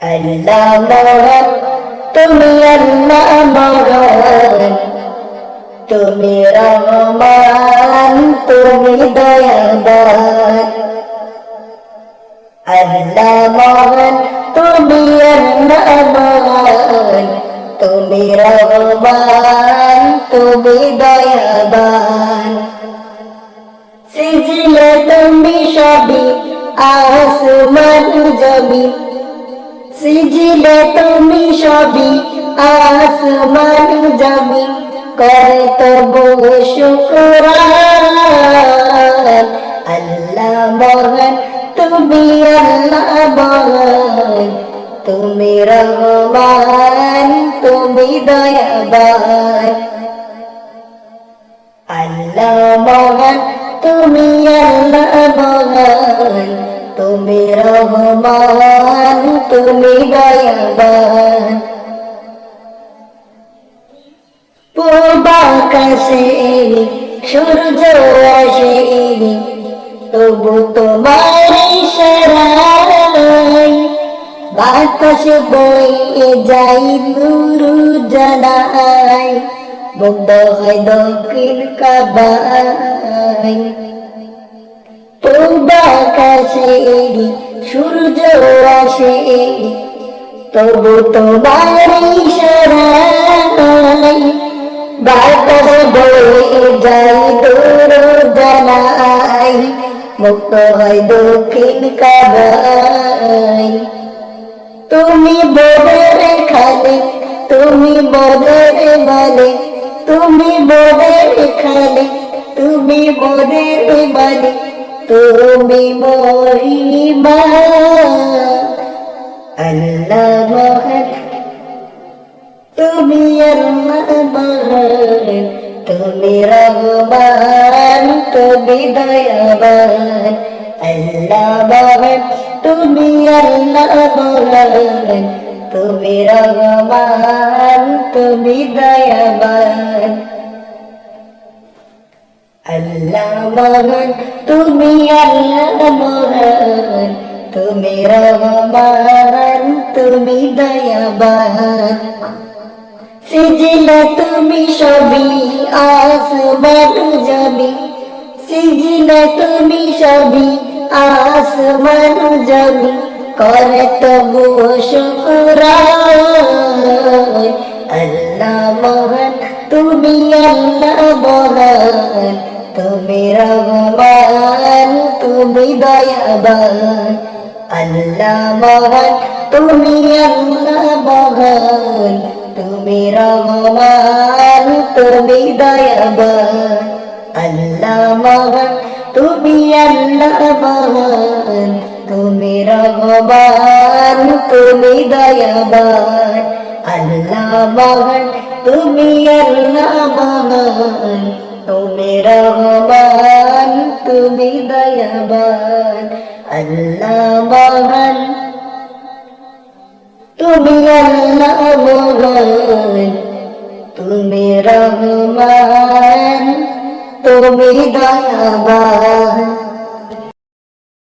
আল্লাহ মহান তুমি আল্লাহ মহান তুমি রহমান তুমি দয়াবান আল্লাহ মহান তুমি আল্লাহ তুমি রহমান সবই আসমান জমি। সিজিলে তুমি সবই আসমান জমি। করে তবু শুক্রান। আল্লাহ মহান তুমি আল্লাহ মহান তুমি রহমান, তুমি দয়াবান। আল্লাহ মহান তুমি মহান তুমি রহমান, তুমি দয়াবান। পূর্বাকাশে সূর্য আসে তবু তোমার ইশারায় বাতাস বয়ে যাই নূর জানাই, মুগ্ধ হয় দক্ষিণ কাবাই পূর্বাকাশে সূর্য আসে তবু তোমার ইশারায় বাতাস বয়ে যাই দূর জানাই মুক্ত হয় দক্ষিণ কাবাই তুমি বোধের খালে, তুমি বোধের বলে, তুমি বোধের খালে, তুমি বোধের বলে। তুমি মহিমা, আল্লাহ মহান। তুমি আল্লাহ মহান তুমি রহমান, তুমি দয়াবান। আল্লাহ মহান, তুমি আল্লাহ মহান। তুমি রহমান, তুমি দয়াবান। আল্লাহ মহান তুমি আল্লাহ মহান তুমি রহমান, তুমি দয়াবান। সিজিলে তুমি সবই আসমান জমি সিজিলে তুমি সবই আসমান জমি করে তবু আল্লাহ মহান তুমি আল্লাহ তুমি রহমান, তুমি দয়াবান। আল্লাহ মহান, তুমি আল্লাহ মহান। তুমি রহমান, তুমি দয়াবান। আল্লাহ মহান, তুমি আল্লাহ মহান। তুমি রহমান, তুমি দয়াবান। আল্লাহ মহান, তুমি আল্লাহ মহান। তুমি রহমান তুমি দয়াবান আল্লাহ তুমি আল্লাহ তুমি রহমান তুমি দয়াবান